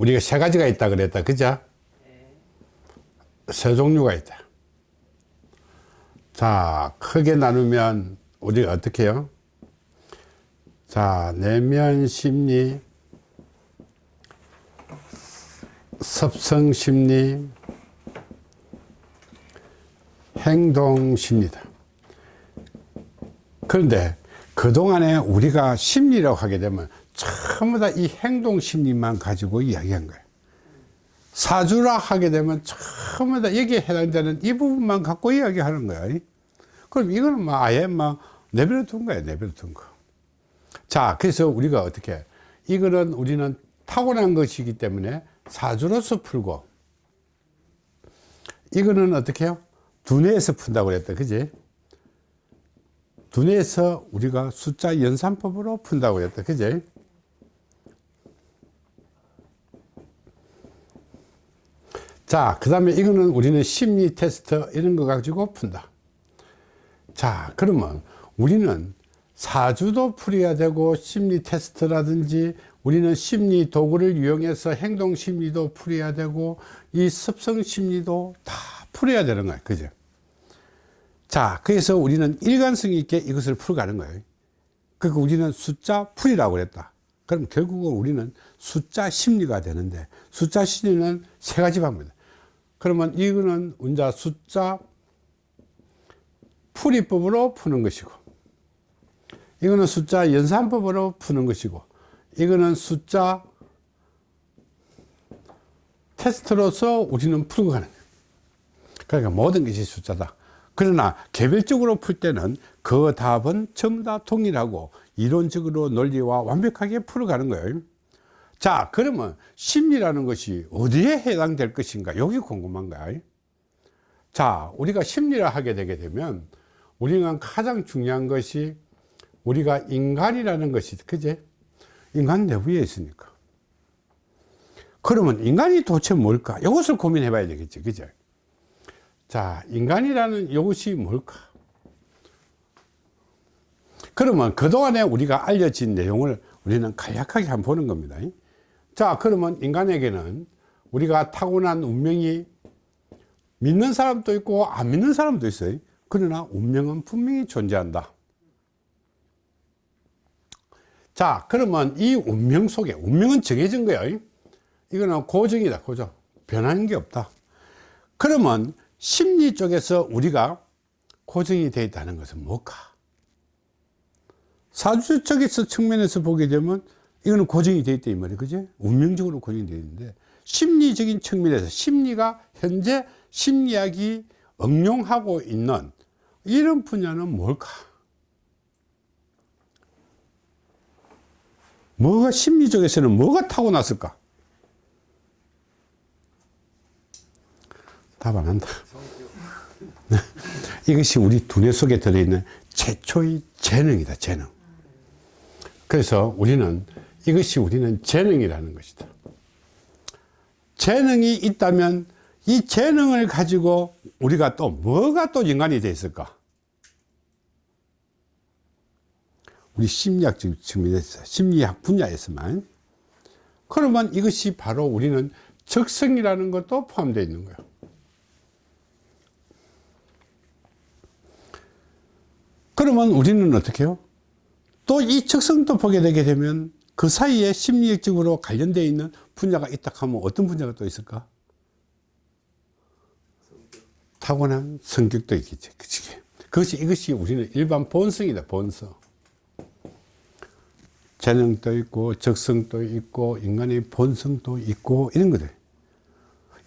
우리가 세 가지가 있다 그랬다. 그죠? 세 종류가 있다. 자 크게 나누면 우리가 어떻게 해요? 자 내면 심리 섭성 심리 행동 심리다. 그런데 그동안에 우리가 심리라고 하게 되면 전부 다 이 행동 심리만 가지고 이야기한 거예요. 사주라 하게 되면 전부 다 여기에 해당되는 이 부분만 갖고 이야기하는 거야 그럼 이거는 뭐 아예 막 내버려 둔 거야 내버려 둔 거 자 그래서 우리가 어떻게 이거는 우리는 타고난 것이기 때문에 사주로서 풀고 이거는 어떻게 해요? 두뇌에서 푼다고 그랬다 그지? 두뇌에서 우리가 숫자 연산법으로 푼다고 그랬다 그지 자, 그 다음에 이거는 우리는 심리 테스트 이런 거 가지고 푼다. 자, 그러면 우리는 사주도 풀어야 되고 심리 테스트라든지 우리는 심리 도구를 이용해서 행동 심리도 풀어야 되고 이 습성 심리도 다 풀어야 되는 거예요. 그죠? 자, 그래서 우리는 일관성 있게 이것을 풀어가는 거예요. 그러니까 우리는 숫자 풀이라고 그랬다. 그럼 결국은 우리는 숫자 심리가 되는데 숫자 심리는 세 가지 방법이다. 그러면 이거는 운자 숫자 풀이법으로 푸는 것이고 이거는 숫자 연산법으로 푸는 것이고 이거는 숫자 테스트로서 우리는 풀고 가는 거예요. 그러니까 모든 것이 숫자다. 그러나 개별적으로 풀 때는 그 답은 전부 다 동일하고 이론적으로 논리와 완벽하게 풀어가는 거예요 자 그러면 심리라는 것이 어디에 해당될 것인가? 여기 궁금한 거야. 자 우리가 심리를 하게 되게 되면 우리가 가장 중요한 것이 우리가 인간이라는 것이 그제? 인간 내부에 있으니까. 그러면 인간이 도대체 뭘까? 이것을 고민해 봐야 되겠지 그제? 자 인간이라는 이것이 뭘까? 그러면 그동안에 우리가 알려진 내용을 우리는 간략하게 한번 보는 겁니다 자 그러면 인간에게는 우리가 타고난 운명이 믿는 사람도 있고 안 믿는 사람도 있어요. 그러나 운명은 분명히 존재한다. 자 그러면 이 운명 속에 운명은 정해진 거예요. 이거는 고정이다 고정. 변하는 게 없다. 그러면 심리 쪽에서 우리가 고정이 되어 있다는 것은 뭘까? 사주적에서 측면에서 보게 되면 이거는 고정이 되어 있다 이 말이에요. 그죠 운명적으로 고정이 되어 있는데 심리적인 측면에서 심리가 현재 심리학이 응용하고 있는 이런 분야는 뭘까? 뭐가 심리적에서는 뭐가 타고났을까? 답 안 한다. 이것이 우리 두뇌 속에 들어있는 최초의 재능이다 재능. 그래서 우리는 이것이 우리는 재능이라는 것이다. 재능이 있다면 이 재능을 가지고 우리가 또 뭐가 또 인간이 되어 있을까? 우리 심리학적 측면에서 심리학 분야에서만. 그러면 이것이 바로 우리는 적성이라는 것도 포함되어 있는 거예요 그러면 우리는 어떻게 해요? 또 이 적성도 보게 되게 되면 그 사이에 심리학적으로 관련되어 있는 분야가 있다 하면 어떤 분야가 또 있을까? 타고난 성격도 있겠지. 그치? 그것이, 이것이 우리는 일반 본성이다, 본성. 재능도 있고, 적성도 있고, 인간의 본성도 있고, 이런 것들.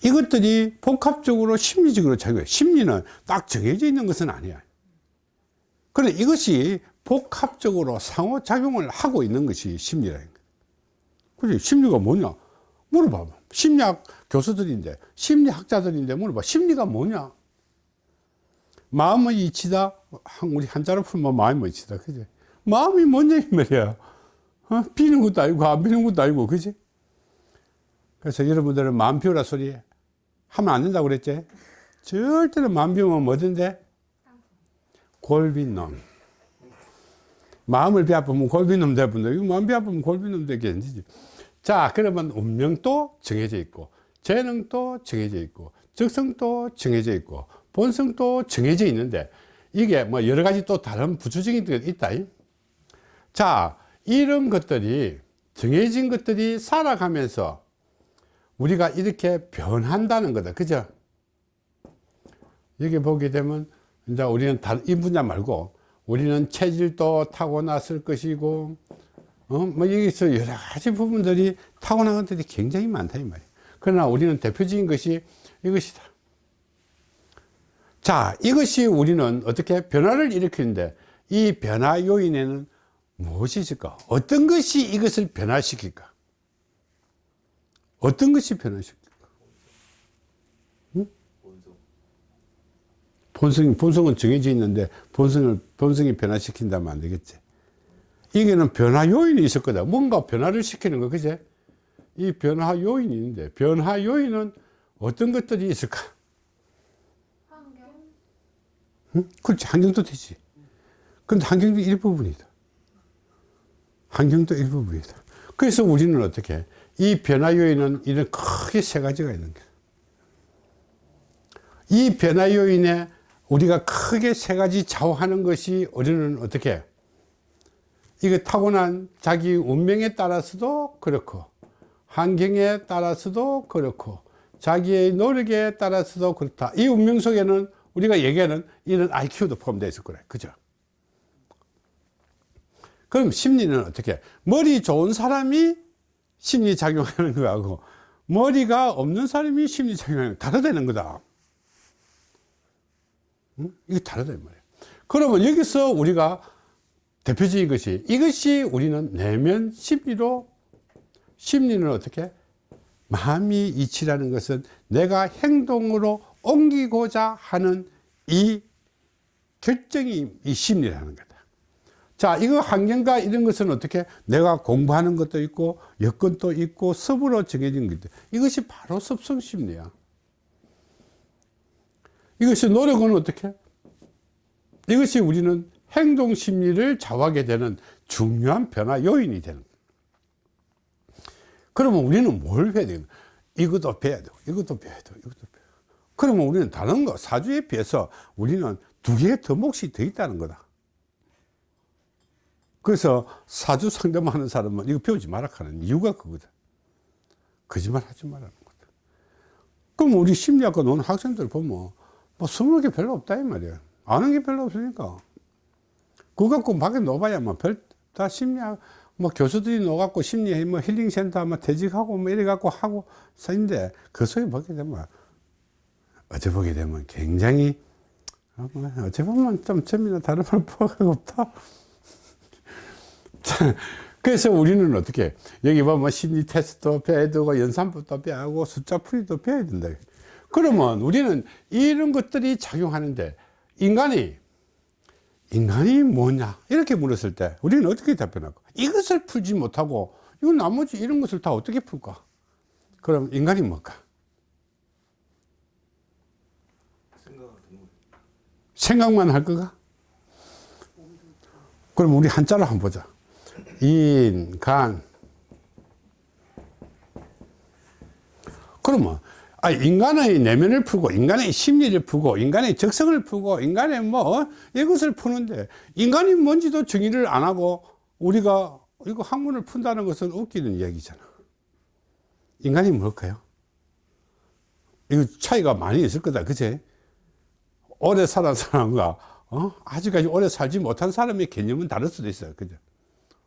이것들이 복합적으로 심리적으로 작용해. 심리는 딱 정해져 있는 것은 아니야. 그런데 이것이 복합적으로 상호작용을 하고 있는 것이 심리라는 거예요. 그래, 심리가 뭐냐? 물어봐. 심리학 교수들인데, 심리학자들인데 물어봐. 심리가 뭐냐? 마음의 이치다. 우리 한자로 풀면 마음의 이치다. 그지? 마음이 뭐냐, 이 말이야. 어? 비는 것도 아니고, 안 비는 것도 아니고, 그지? 그래서 여러분들은 마음 비우라 소리 하면 안 된다고 그랬지? 절대로 마음 비우면 뭐든데? 골빈 놈. 마음을 비아프면 골빈놈 되분다. 이거 마음 비아프면 골빈놈 되겠지. 자 그러면 운명도 정해져 있고 재능도 정해져 있고 적성도 정해져 있고 본성도 정해져 있는데 이게 뭐 여러 가지 또 다른 부수적인 것이 있다 자 이런 것들이 정해진 것들이 살아가면서 우리가 이렇게 변한다는 거다 그죠 여기 보게 되면 이제 우리는 다른 이 분야 말고 우리는 체질도 타고났을 것이고 어? 뭐 여기서 여러 가지 부분들이 타고난 것들이 굉장히 많다 이 말이에요. 그러나 우리는 대표적인 것이 이것이다. 자 이것이 우리는 어떻게 변화를 일으키는데 이 변화 요인에는 무엇이 있을까? 어떤 것이 이것을 변화시킬까? 어떤 것이 변화시킬까 본성, 본성은 정해져 있는데 본성을, 본성이 변화시킨다면 안 되겠지. 이게는 변화 요인이 있을 거다. 뭔가 변화를 시키는 거, 그제? 이 변화 요인이 있는데, 변화 요인은 어떤 것들이 있을까? 환경? 응? 그렇지. 환경도 되지. 근데 환경도 일부분이다. 환경도 일부분이다. 그래서 우리는 어떻게? 이 변화 요인은 이런 크게 세 가지가 있는 거야. 이 변화 요인에 우리가 크게 세 가지 좌우하는 것이 우리는 어떻게 이거 타고난 자기 운명에 따라서도 그렇고 환경에 따라서도 그렇고 자기의 노력에 따라서도 그렇다. 이 운명 속에는 우리가 얘기하는 이런 IQ도 포함되어 있을 거래. 그죠? 그럼 심리는 어떻게 머리 좋은 사람이 심리 작용하는 거하고 머리가 없는 사람이 심리 작용하는 거 다르다는 거다 응? 이게 다르다 이 말이에요 그러면 여기서 우리가 대표적인 것이 이것이 우리는 내면 심리로 심리는 어떻게? 마음이 이치라는 것은 내가 행동으로 옮기고자 하는 이 결정이 이 심리라는 거다. 자 이거 환경과 이런 것은 어떻게? 내가 공부하는 것도 있고 여건도 있고 섭으로 정해진 것들 이것이 바로 섭성심리야 이것이 노력은 어떻게? 이것이 우리는 행동 심리를 좌우하게 되는 중요한 변화 요인이 되는. 그러면 우리는 뭘 해야 되는 이것도 배워야 되고, 이것도 배워야 되고, 이것도 되고. 그러면 우리는 다른 거, 사주에 비해서 우리는 두 개의 더 몫이 더 있다는 거다. 그래서 사주 상담하는 사람은 이거 배우지 마라 하는 이유가 그거다. 거짓말 하지 말라는 거다. 그럼 우리 심리학과 노는 학생들 보면 뭐 숨을 게 별로 없다 이 말이야. 아는 게 별로 없으니까. 그거 갖고 밖에 놓아봐야 뭐별다 심리학 뭐 교수들이 놓아갖고 심리 뭐 힐링센터 뭐 퇴직하고 뭐 이래 갖고 하고 사인데 그 속에 보게 되면 어째 보게 되면 굉장히 어, 뭐 어째 보면 좀 점이나 다른 말 포함이 없다. 그래서 우리는 어떻게 여기 보면 심리 테스트도 배워야 되고 연산부도 배워야 하고 숫자 풀이도 배워야 된다 그러면 우리는 이런 것들이 작용하는데 인간이 인간이 뭐냐? 이렇게 물었을 때 우리는 어떻게 답변할까? 이것을 풀지 못하고 이건 나머지 이런 것을 다 어떻게 풀까? 그럼 인간이 뭘까? 생각만 할 거가? 그럼 우리 한자로 한번 보자. 인간. 그러면 아, 인간의 내면을 풀고 인간의 심리를 풀고 인간의 적성을 풀고 인간의 뭐 이것을 푸는데 인간이 뭔지도 정의를 안 하고 우리가 이거 학문을 푼다는 것은 웃기는 이야기잖아. 인간이 뭘까요? 이거 차이가 많이 있을 거다. 그제 오래 살은 사람과 어? 아직까지 오래 살지 못한 사람의 개념은 다를 수도 있어요. 그죠?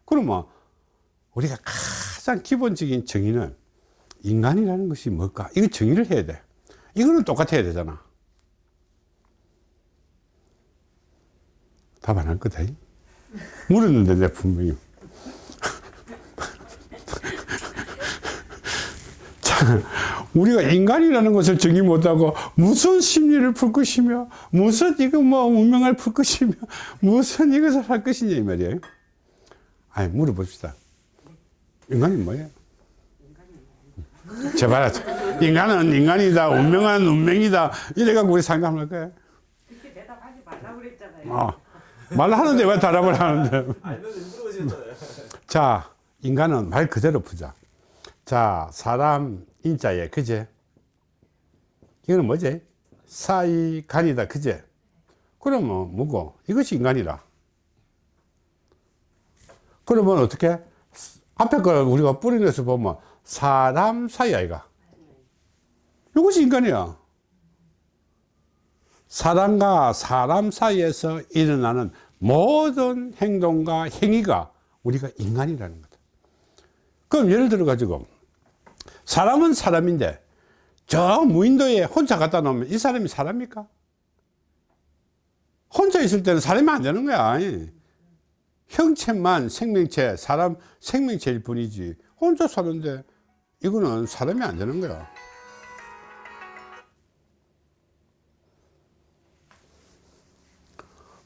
그러면 우리가 가장 기본적인 정의는 인간이라는 것이 뭘까? 이거 정의를 해야 돼. 이거는 똑같아야 되잖아. 답 안 할 거다. 물었는데, 내 분명히. 자, 우리가 인간이라는 것을 정의 못하고 무슨 심리를 풀 것이며 무슨 이거 뭐 운명을 풀 것이며 무슨 이것을 할 것이냐 이 말이에요. 아니 물어봅시다. 인간이 뭐예요? 제발 인간은 인간이다 운명은 운명이다 이래갖고 우리 상담할 거야 그렇게 대답하지 말라고 그랬잖아요. 어. 말하는데 왜 대답을 하는데. 자 인간은 말 그대로 푸자 자, 사람 인자에, 그제? 이거는 뭐지? 사이, 간이다, 그제? 그러면 뭐고? 이것이 인간이라. 그러면 어떻게? 앞에 걸 우리가 뿌리내서 보면 사람 사이 아이가. 이것이 인간이야. 사람과 사람 사이에서 일어나는 모든 행동과 행위가 우리가 인간이라는 거다. 그럼 예를 들어 가지고 사람은 사람인데 저 무인도에 혼자 갖다 놓으면 이 사람이 사람입니까? 혼자 있을 때는 사람이 안 되는 거야. 형체만 생명체, 사람 생명체일 뿐이지. 혼자 사는데 이거는 사람이 안 되는 거야.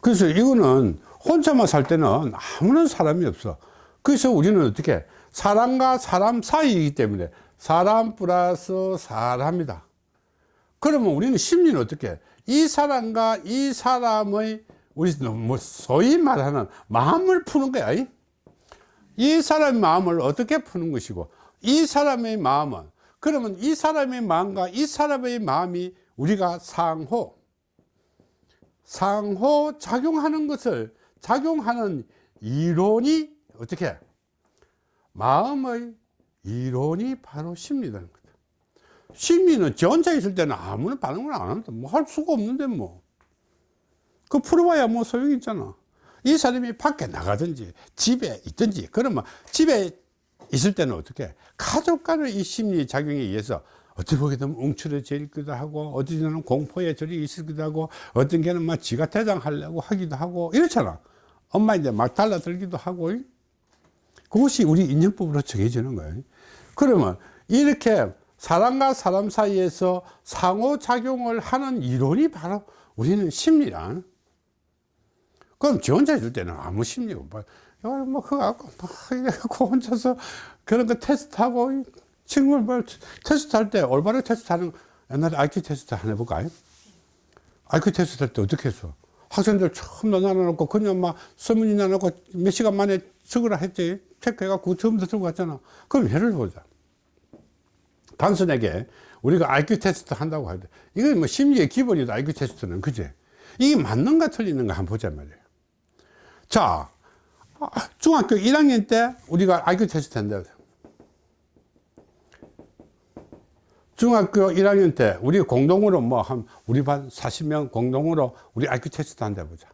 그래서 이거는 혼자만 살 때는 아무런 사람이 없어. 그래서 우리는 어떻게 사람과 사람 사이이기 때문에 사람 플러스 사람이다. 그러면 우리는 심리는 어떻게 이 사람과 이 사람의 우리 뭐 소위 말하는 마음을 푸는 거야. 이? 이 사람의 마음을 어떻게 푸는 것이고 이 사람의 마음은 그러면 이 사람의 마음과 이 사람의 마음이 우리가 상호. 상호 작용하는 것을 작용하는 이론이 어떻게? 마음의 이론이 바로 심리라는 거다 심리는 저 혼자 있을 때는 아무런 반응을 안 한다. 뭐 할 수가 없는데 뭐 그 풀어봐야 뭐 소용이 있잖아. 이 사람이 밖에 나가든지 집에 있든지 그러면 집에 있을 때는 어떻게 가족 간의 이 심리 작용에 의해서 어떻게 보게 되면 움츠러져 있기도 하고 어떤 때는 공포에 절이 있기도 하고 어떤 게는 막 지가 대장하려고 하기도 하고 이렇잖아. 엄마 이제 막 달라들기도 하고. 그것이 우리 인연법으로 정해지는 거예요. 그러면 이렇게 사람과 사람 사이에서 상호작용을 하는 이론이 바로 우리는 심리란. 그럼 지 혼자 있을 때는 아무 심리가 없어 뭐 그거 갖고 막 이래갖고 혼자서 그런 거 테스트하고 친구를 뭐 테스트 할 때 올바르게 테스트 하는 옛날에 IQ 테스트 하나 해볼까요? IQ 테스트 할 때 어떻게 했어? 학생들 처음 나눠놓고 그냥 막 서문이 나눠놓고 몇 시간 만에 적으라 했지. 체크해갖고 처음부터 들고 갔잖아. 그럼 예를 보자. 단순하게 우리가 IQ 테스트 한다고 할 때 이건 뭐 심리의 기본이다 IQ 테스트는. 그제 이게 맞는가 틀리는가 한번 보자 말이에요. 자 중학교 1학년 때 우리가 IQ 테스트 한다 중학교 1학년 때 우리 공동으로 뭐 한 우리 반 40명 공동으로 우리 IQ 테스트 한다 보자.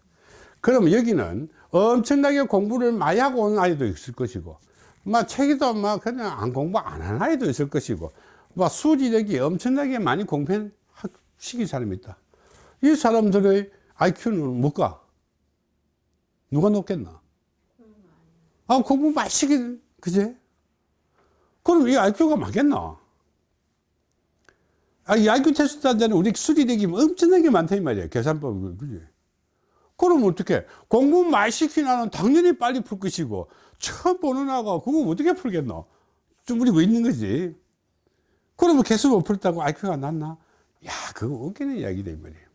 그러면 여기는 엄청나게 공부를 많이 하고 온 아이도 있을 것이고 막 책에도 막 그냥 안 공부 안 한 아이도 있을 것이고 막 수지력이 엄청나게 많이 공부한 시기 사람이 있다. 이 사람들의 IQ는 뭘까? 누가 높겠나 아 공부 시기 그제 그럼 이 IQ가 맞겠나? 아, 이 IQ 테스트 한 데는 우리 수리력이 엄청나게 많다 이 말이야 계산법 그지? 그럼 어떻게 공부 많이 시키나는 당연히 빨리 풀 것이고 처음 보는 아가 그거 어떻게 풀겠노? 좀 우리고 있는 거지? 그러면 계속 못 풀다고 IQ가 낮나? 야 그거 웃기는 이야기다 이 말이에요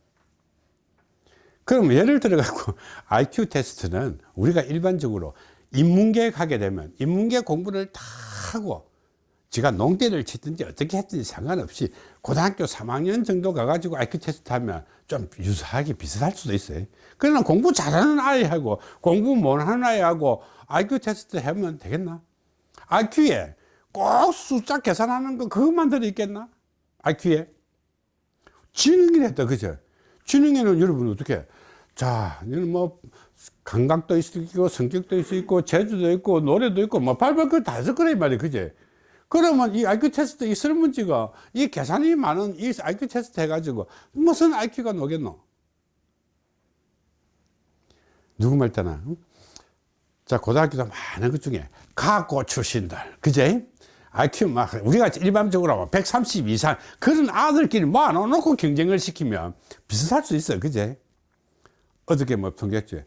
그럼 예를 들어 갖고 IQ 테스트는 우리가 일반적으로 인문계에 가게 되면 인문계 공부를 다 하고 지가 농대를 치든지 어떻게 했든지 상관없이 고등학교 3학년 정도 가가지고 IQ 테스트 하면 좀 유사하게 비슷할 수도 있어요. 그러나 공부 잘하는 아이하고 공부 못하는 아이하고 IQ 테스트 하면 되겠나? IQ에 꼭 숫자 계산하는 거 그것만 들어있겠나? IQ에. 지능이랬다, 그죠? 지능에는 여러분 어떻게? 자, 이는 뭐, 감각도 있고, 성격도 있고, 재주도 있고, 노래도 있고, 뭐, 발발 그다 해서 그래, 말이야, 그제? 그러면 이 IQ 테스트, 이 설문지가 이 계산이 많은 이 IQ 테스트 해가지고 무슨 IQ가 나겠노? 누구 말 때나? 자, 고등학교도 많은 것 중에 가고 출신들, 그제? IQ 막, 우리가 일반적으로 130 이상 그런 아들끼리 모아놓고 경쟁을 시키면 비슷할 수 있어, 그제? 어떻게 뭐 평균지?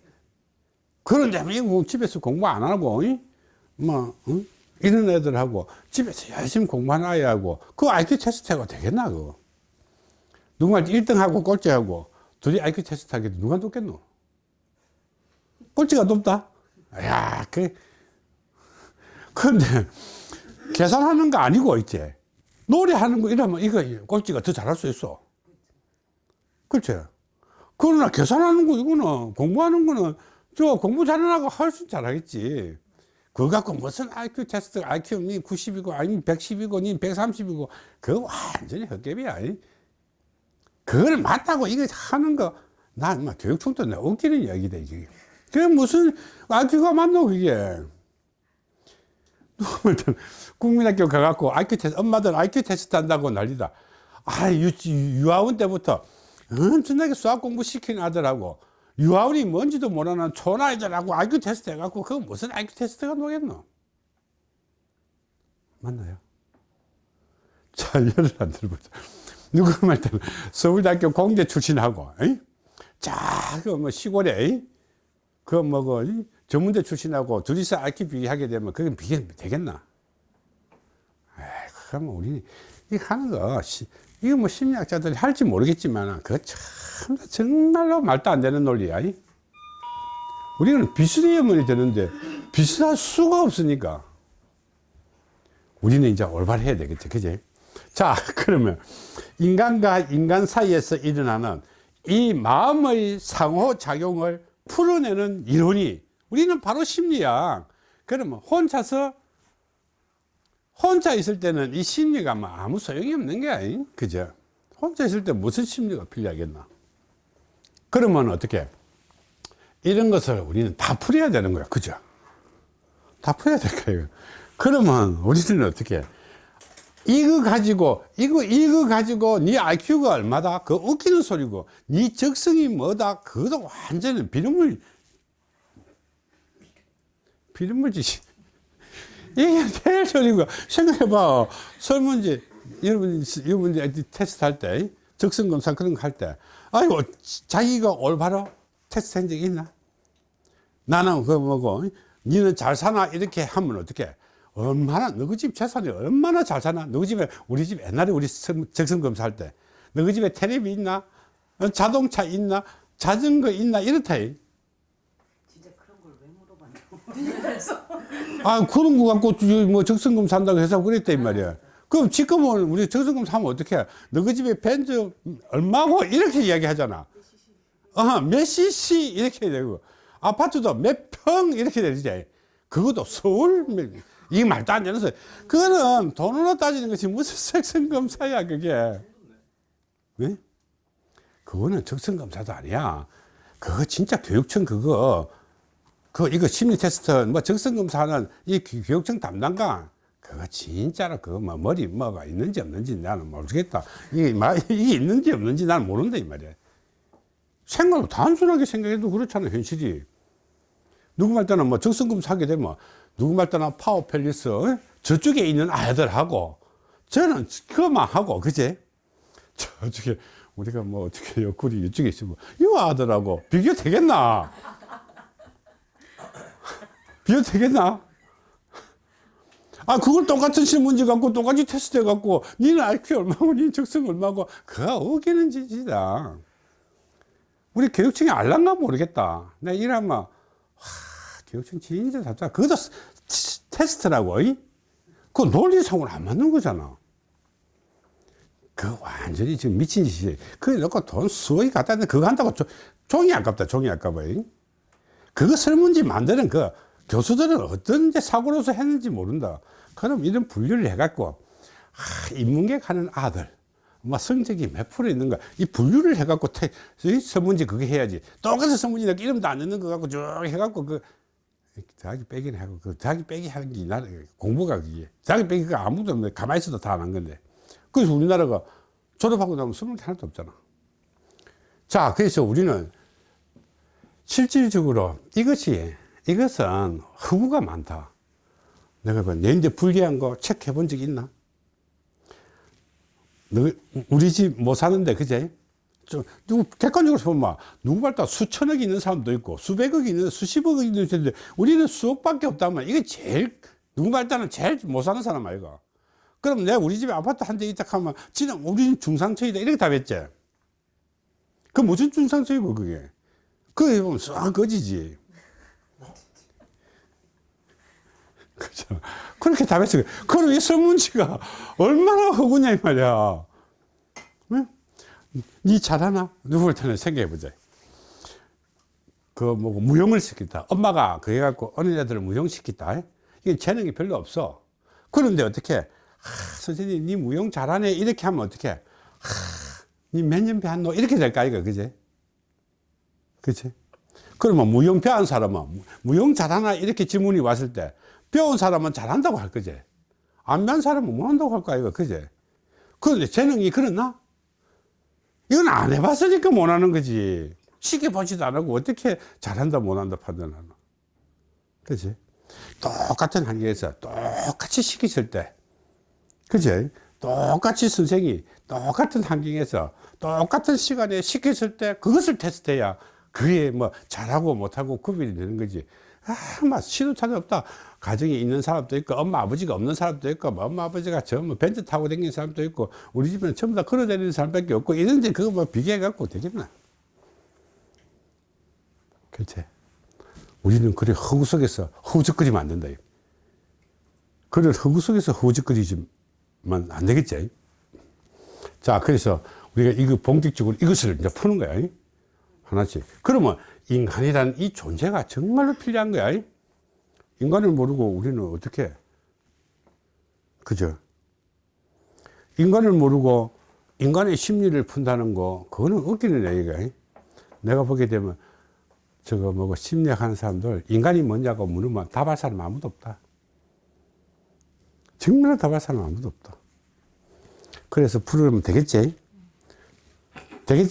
그런데 뭐 집에서 공부 안 하고, 뭐, 응? 이런 애들하고 집에서 열심히 공부하는 아이하고 그 IQ 테스트가 되겠나 그거? 누가 1등하고 꼴찌하고 둘이 IQ 테스트 하게 누가 높겠노? 꼴찌가 높다? 야 그, 근데 계산하는 거 아니고 이제. 노래하는 거 이러면 이거 꼴찌가 더 잘할 수 있어. 그렇죠 그러나 계산하는 거 이거는 공부하는 거는 저 공부 잘하고 훨씬 잘하겠지 그거 갖고 무슨 IQ 테스트 IQ 니 90이고 아니 110이고 니 130이고 그거 완전히 헛개비야 이. 그걸 맞다고 이거 하는 거, 난막 교육청도 내 웃기는 이야기다, 이게. 그게 무슨 IQ가 맞노, 그게. 국민학교 가갖고 IQ 테스트, 엄마들 IQ 테스트 한다고 난리다. 아, 유, 유아원 때부터 엄청나게 수학 공부 시키는 아들하고 유아원이 뭔지도 모르는 촌아이들하고 IQ 테스트 해갖고 그거 무슨 IQ 테스트가 되겠노? 맞나요? 자, 예를 안 들어보자. 누구 말 때는 서울대학교 공대 출신하고? 자, 그뭐 시골에? 그 뭐, 그, 이? 전문대 출신하고 둘이서 IQ 비교하게 되면 그게 비교 되겠나? 에이, 그러면 우리, 이 하는 거, 시, 이거 뭐 심리학자들이 할지 모르겠지만, 그거 참, 정말로 말도 안 되는 논리야. 이? 우리는 비슷해야만 되는데, 비슷할 수가 없으니까. 우리는 이제 올바르해야 되겠지, 그지? 자, 그러면 인간과 인간 사이에서 일어나는 이 마음의 상호작용을 풀어내는 이론이 우리는 바로 심리학. 그러면 혼자서 혼자 있을 때는 이 심리가 뭐 아무 소용이 없는 게 아니, 그죠? 혼자 있을 때 무슨 심리가 필요하겠나? 그러면 어떻게? 이런 것을 우리는 다 풀어야 되는 거야, 그죠? 다 풀어야 될 거예요. 그러면 우리는 어떻게? 이거 가지고 이거 이거 가지고 네 IQ가 얼마다 그 웃기는 소리고 네 적성이 뭐다 그것도 완전히 비름을 지시 이게 제일 소리고 생각해봐. 설문지 여러분 여러분 테스트 할 때 적성 검사 그런 거 할 때 아이고 자기가 올바로 테스트 한 적이 있나? 나는 그 뭐고 니는 잘 사나? 이렇게 하면 어떻게 얼마나 너희 집 재산이 얼마나 잘 사나? 너희 집에 우리 집 옛날에 우리 성- 적성 검사 할 때 너희 집에 텔레비 있나? 어, 자동차 있나? 자전거 있나? 이렇다. 이. 진짜 그런 걸 왜 물어봤냐고. 아 그런 거 갖고 저- 뭐 적성 검사 한다고 해서 그랬다 이 말이야. 그럼 지금은 우리 적성 검사 하면 어떻게 너희 집에 벤츠 얼마고? 이렇게 이야기 하잖아. 어 몇 cc? 이렇게 되고. 아파트도 몇 평? 이렇게 되지. 그것도 서울? 몇- 이게 말도 안 되는 소리. 그거는 돈으로 따지는 것이 무슨 적성검사야 그게? 왜? 그거는 적성검사도 아니야. 그거 진짜 교육청 그거 그 이거 심리 테스트 뭐 적성 검사는 이 교- 교육청 담당관 그거 진짜로 그거 뭐 머리 뭐가 있는지 없는지 나는 모르겠다. 이게 마- 이게 있는지 없는지 나는 모른다 이 말이야. 생각 단순하게 생각해도 그렇잖아 현실이. 누구 말 때는 뭐 적성검사 하게 되면 누구 말 때는 타워팰리스 어? 저쪽에 있는 아이들하고 저는 그것만 하고 그제 저쪽에 우리가 뭐 어떻게 옆구리 이쪽에 있으면 이 아들하고 비교 되겠나 비교 되겠나? 아 그걸 똑같은 신문지 갖고 똑같이 테스트 해 갖고 니는 IQ 얼마고 니는 적성 얼마고 그거 어기는 짓이다. 우리 교육청이 알란가 모르겠다. 내가 이러면 와 교육청 진짜 답답 그것도 테스트라고 이? 그 논리상으로 안 맞는 거잖아. 그 완전히 지금 미친 짓이지. 그래 놓고 돈 수억이 갖다 했는데 그거 한다고 조- 종이 아깝다 종이 아까워 이? 그거 설문지 만드는 그 교수들은 어떤 사고로서 했는지 모른다. 그럼 이런 분류를 해갖고 아, 인문계 가는 아들 뭐 성적이 몇 프로 있는 거야 이 분류를 해갖고 태, 이 설문지 그게 해야지. 똑같은 설문지 내가 이름도 안 넣는 거 갖고 쭉 해갖고 그 더하기 빼기는 하고 그 더하기 빼기 하는 게 나라 공부가 그게. 더하기 빼기가 아무도 없는데 가만히 있어도 다 안 한 건데. 그래서 우리나라가 졸업하고 나면 설문지 하나도 없잖아. 자 그래서 우리는 실질적으로 이것이 이것은 허구가 많다. 내가 봐 내인데 불리한 거 체크해 본 적 있나? 너, 우리 집 못 사는데 그제? 좀 누구 객관적으로 보면 누구 말따 수천억이 있는 사람도 있고 수백억이 있는 수십억이 있는 사람도 있는데 우리는 수억밖에 없다면 이게 제일 누구 말따는 제일 못 사는 사람 아이가 그럼 내가 우리 집에 아파트 한 대 있다 하면 지는 우리는 중상층이다. 이렇게 답했지. 그 무슨 중상층이고 그게? 그게 보면 싹 거지지 그렇게 답했어요. 그럼 이 설문지가 얼마나 허구냐, 이 말이야. 응? 니 잘하나? 누구를 테는 생각해보자. 그, 뭐, 무용을 시켰다. 엄마가 그래 갖고 어느 애들을 무용시켰다. 이게 재능이 별로 없어. 그런데 어떻게, 아, 선생님, 니 무용 잘하네. 이렇게 하면 어떻게, 아, 니몇 년 배웠노? 이렇게 될까, 이거, 그지? 그치? 그러면 무용 배운 사람은 무용 잘하나 이렇게 질문이 왔을 때 배운 사람은 잘한다고 할 거지. 안 배운 사람은 못한다고 할 거야 이거. 그지? 그런데 재능이 그렇나? 이건 안 해봤으니까 못하는 거지. 시켜보지도 않고 어떻게 잘한다 못한다 판단하나 그지? 똑같은 환경에서 똑같이 시켰을 때. 그지? 똑같이 선생이 똑같은 환경에서 똑같은 시간에 시켰을 때 그것을 테스트해야 그게 뭐 잘하고 못하고 구별이 되는 거지. 아마 시도 차도 없다 가정에 있는 사람도 있고 엄마 아버지가 없는 사람도 있고 뭐 엄마 아버지가 전부 벤츠 타고 다니는 사람도 있고 우리 집에는 전부 다 걸어 다니는 사람밖에 없고 이런데 그거 뭐 비교해 갖고 되겠나? 그렇지 우리는 그래 허구 속에서 허우적거리면 안 된다. 그래 허구 속에서 허우적거리지만 안 되겠지. 자 그래서 우리가 이거 본격적으로 이것을 이제 푸는 거야. 하나씩. 그러면 인간이란 이 존재가 정말로 필요한 거야 인간을 모르고 우리는 어떻게? 그죠? 인간을 모르고 인간의 심리를 푼다는 거 그거는 웃기는 얘기가 내가 보게 되면 저거 뭐고 심리학 하는 사람들 인간이 뭐냐고 물으면 답할 사람 아무도 없다. 정말로 답할 사람 아무도 없다. 그래서 풀으면 되겠지? 되겠지